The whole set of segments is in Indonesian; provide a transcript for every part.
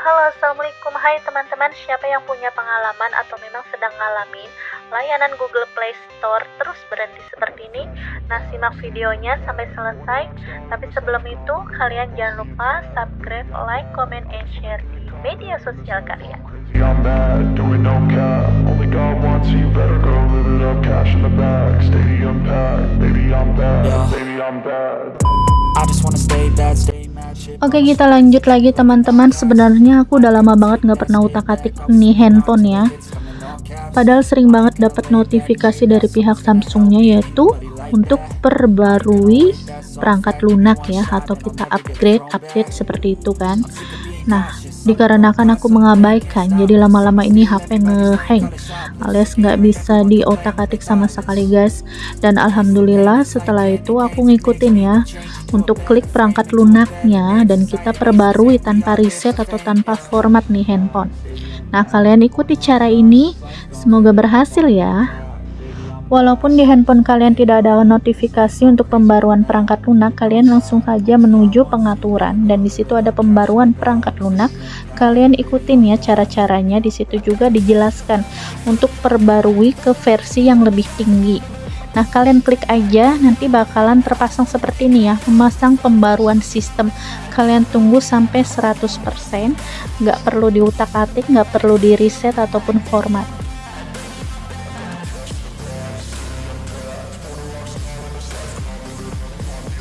Halo assalamualaikum. Hai teman-teman. Siapa yang punya pengalaman atau memang sedang ngalamin layanan Google Play Store terus berhenti seperti ini? Nah simak videonya sampai selesai. Tapi sebelum itu kalian jangan lupa subscribe, like, comment, and share di media sosial kalian. Yeah. I just wanna stay bad, stay. Oke kita lanjut lagi teman-teman. Sebenarnya aku udah lama banget nggak pernah utak-atik nih handphone ya. Padahal sering banget dapat notifikasi dari pihak Samsungnya yaitu untuk perbarui perangkat lunak ya atau kita upgrade update seperti itu kan. Nah dikarenakan aku mengabaikan jadi lama-lama ini HP ngehang alias nggak bisa di otak-atik sama sekali guys. Dan alhamdulillah setelah itu aku ngikutin ya untuk klik perangkat lunaknya dan kita perbarui tanpa reset atau tanpa format nih handphone nah kalian ikuti cara ini semoga berhasil ya Walaupun di handphone kalian tidak ada notifikasi untuk pembaruan perangkat lunak, kalian langsung saja menuju pengaturan dan di situ ada pembaruan perangkat lunak. Kalian ikutin ya cara-caranya. Di situ juga dijelaskan untuk perbarui ke versi yang lebih tinggi. Nah, kalian klik aja nanti bakalan terpasang seperti ini ya, memasang pembaruan sistem. Kalian tunggu sampai 100%, nggak perlu diutak-atik, nggak perlu di reset ataupun format.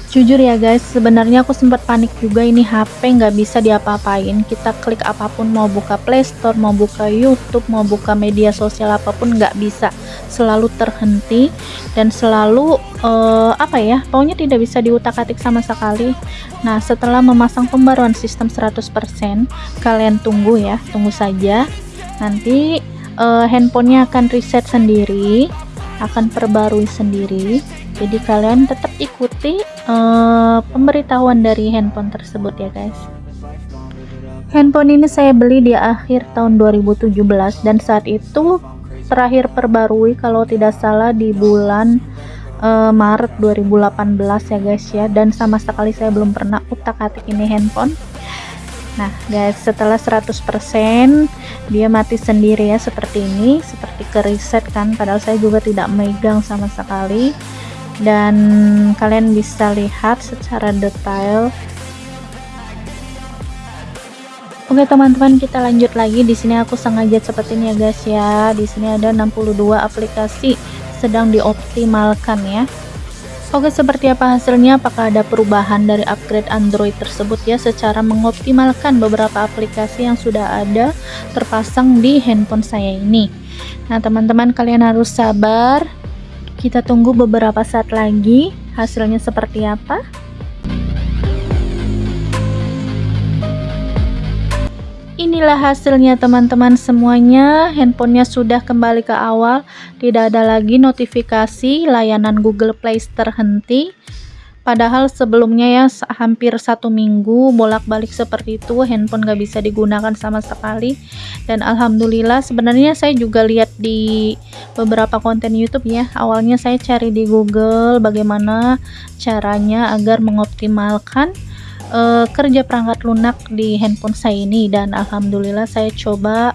jujur ya guys sebenarnya aku sempat panik juga ini HP nggak bisa diapa-apain kita klik apa pun mau buka Playstore mau buka YouTube mau buka media sosial apa pun nggak bisa selalu terhenti dan selalu uh, apa ya pokoknya tidak bisa diutak-atik sama sekali. Nah setelah memasang pembaruan sistem 100% kalian tunggu ya tunggu saja. Nanti uh, handphonenya akan reset sendiri akan perbarui sendiri. Jadi kalian tetap ikuti uh, pemberitahuan dari handphone tersebut ya guys. Handphone ini saya beli di akhir tahun 2017 dan saat itu terakhir perbarui kalau tidak salah di bulan uh, Maret 2018 ya guys ya. Dan sama sekali saya belum pernah utak-atik ini handphone. Nah guys setelah 100% dia mati sendiri ya seperti ini. Seperti ke reset kan padahal saya juga tidak megang sama sekali. Dan kalian bisa lihat secara detail Oke teman-teman kita lanjut lagi. Di sini aku sengaja seperti ini ya guys ya. Di sini ada 62 aplikasi sedang dioptimalkan ya. Oke seperti apa hasilnya? Apakah ada perubahan dari upgrade Android tersebut ya? Secara mengoptimalkan beberapa aplikasi yang sudah ada terpasang di handphone saya ini. Nah teman-teman kalian harus sabar. Kita tunggu beberapa saat lagi. Hasilnya seperti apa inilah hasilnya teman-teman semuanya. Handphonenya sudah kembali ke awal. Tidak ada lagi notifikasi layanan Google Play terhenti padahal sebelumnya ya hampir satu minggu bolak-balik seperti itu handphone gak bisa digunakan sama sekali. Dan Alhamdulillah sebenarnya saya juga lihat di beberapa konten YouTube ya. Awalnya saya cari di Google bagaimana caranya agar mengoptimalkan uh, kerja perangkat lunak di handphone saya ini dan alhamdulillah saya coba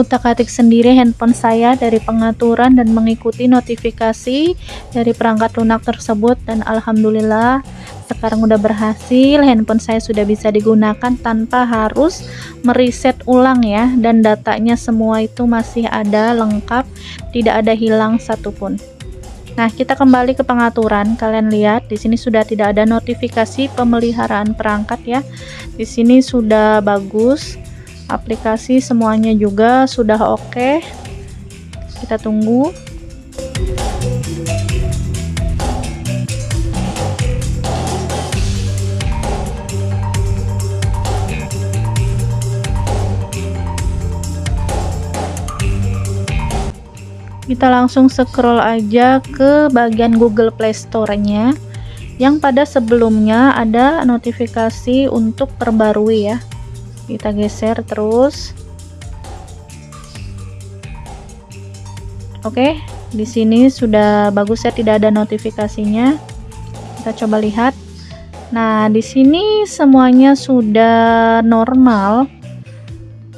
utak-atik sendiri handphone saya dari pengaturan dan mengikuti notifikasi dari perangkat lunak tersebut dan alhamdulillah sekarang udah berhasil. Handphone saya sudah bisa digunakan tanpa harus mereset ulang ya dan datanya semua itu masih ada lengkap tidak ada hilang satupun Nah, kita kembali ke pengaturan. Kalian lihat di sini sudah tidak ada notifikasi pemeliharaan perangkat ya. Di sini sudah bagus. Aplikasi semuanya juga sudah oke. Kita tunggu. Kita langsung scroll aja ke bagian Google Play Store-nya. Yang pada sebelumnya ada notifikasi untuk perbarui ya. Kita geser terus. Oke di sini sudah bagus ya tidak ada notifikasinya. Kita coba lihat. Nah di sini semuanya sudah normal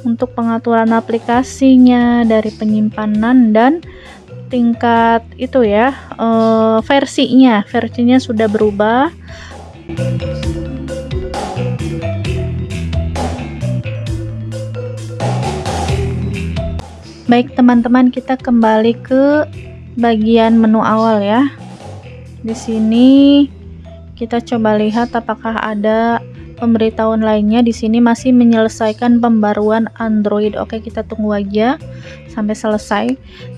untuk pengaturan aplikasinya dari penyimpanan dan tingkat itu ya uh, versinya versinya sudah berubah Baik teman-teman, kita kembali ke bagian menu awal ya. Di sini kita coba lihat apakah ada pemberitahuan lainnya. Di sini masih menyelesaikan pembaruan Android. Oke, kita tunggu aja sampai selesai.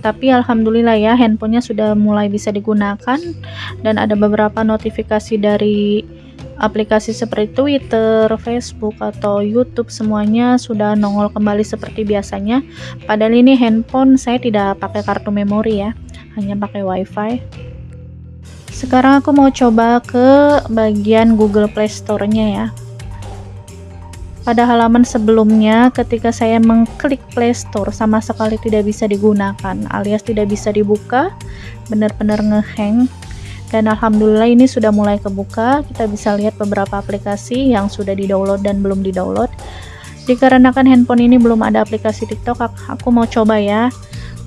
Tapi alhamdulillah ya, handphonenya sudah mulai bisa digunakan dan ada beberapa notifikasi dari aplikasi seperti Twitter, Facebook, atau YouTube semuanya sudah nongol kembali seperti biasanya. Padahal ini handphone saya tidak pakai kartu memori ya, hanya pakai WiFi. Sekarang aku mau coba ke bagian Google Play Store-nya ya. Pada halaman sebelumnya, ketika saya mengklik Play Store, sama sekali tidak bisa digunakan, alias tidak bisa dibuka, benar-benar ngehang. Dan alhamdulillah ini sudah mulai kebuka. Kita bisa lihat beberapa aplikasi yang sudah di-download dan belum di-download. Dikarenakan handphone ini belum ada aplikasi TikTok aku mau coba ya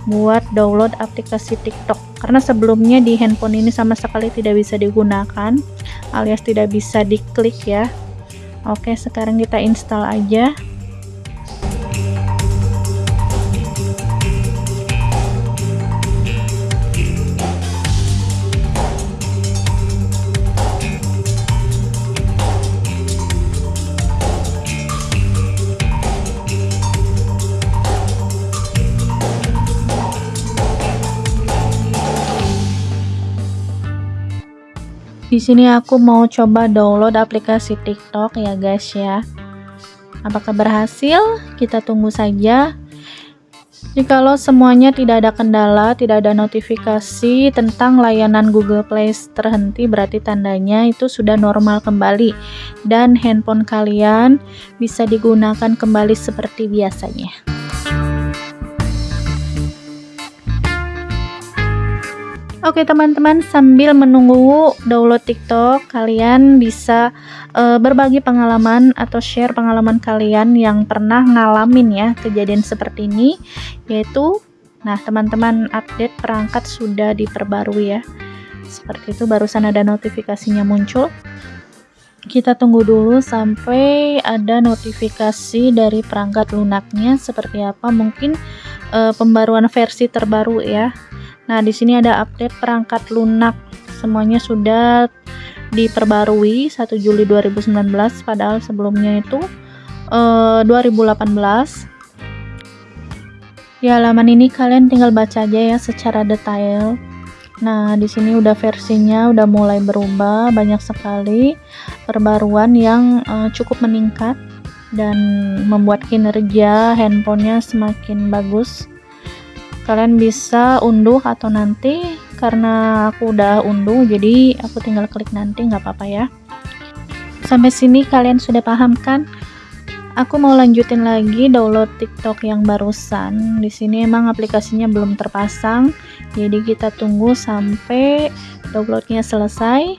buat download aplikasi TikTok. Karena sebelumnya di handphone ini sama sekali tidak bisa digunakan alias tidak bisa diklik ya Oke sekarang kita install aja Di sini aku mau coba download aplikasi TikTok ya guys ya. Apakah berhasil? Kita tunggu saja. Jikalau semuanya tidak ada kendala, tidak ada notifikasi tentang layanan Google Play terhenti, berarti tandanya itu sudah normal kembali dan handphone kalian bisa digunakan kembali seperti biasanya. Oke teman-teman, sambil menunggu download TikTok, kalian bisa uh, berbagi pengalaman atau share pengalaman kalian yang pernah ngalamin ya kejadian seperti ini, yaitu, nah teman-teman update perangkat sudah diperbarui ya. Seperti itu barusan ada notifikasinya muncul. Kita tunggu dulu sampai ada notifikasi dari perangkat lunaknya seperti apa, mungkin uh, pembaruan versi terbaru ya Nah, di sini ada update perangkat lunak. Semuanya sudah diperbarui 1 Juli 2019 padahal sebelumnya itu eh, 2018. Di halaman ini kalian tinggal baca aja ya secara detail. Nah, di sini udah versinya udah mulai berubah, banyak sekali perbaruan yang uh, cukup meningkat dan membuat kinerja handphonenya semakin bagus kalian bisa unduh atau nanti karena aku udah unduh jadi aku tinggal klik nanti nggak apa-apa ya. Sampai sini kalian sudah paham kan? Aku mau lanjutin lagi download TikTok yang barusan. Di sini emang aplikasinya belum terpasang jadi kita tunggu sampai downloadnya selesai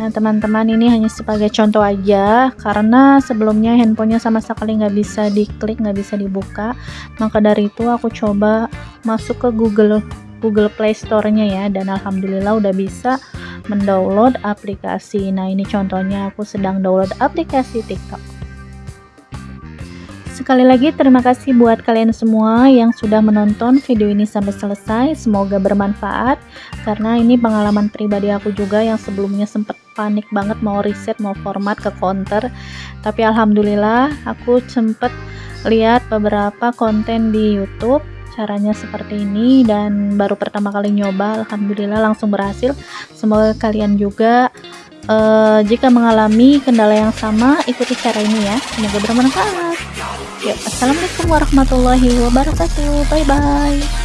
Nah teman-teman ini hanya sebagai contoh aja karena sebelumnya handphonenya sama sekali nggak bisa diklik nggak bisa dibuka. Maka dari itu aku coba masuk ke Google Google Play Store-nya ya dan alhamdulillah udah bisa mendownload aplikasi. Nah ini contohnya aku sedang download aplikasi TikTok. Sekali lagi terima kasih buat kalian semua yang sudah menonton video ini sampai selesai. Semoga bermanfaat karena ini pengalaman pribadi aku juga yang sebelumnya sempat panik banget mau riset mau format ke counter. Tapi alhamdulillah aku sempat lihat beberapa konten di YouTube caranya seperti ini dan baru pertama kali nyoba alhamdulillah langsung berhasil. Semoga kalian juga uh, jika mengalami kendala yang sama ikuti cara ini ya. Semoga bermanfaat. Ya assalamualaikum warahmatullahi wabarakatuh. Bye bye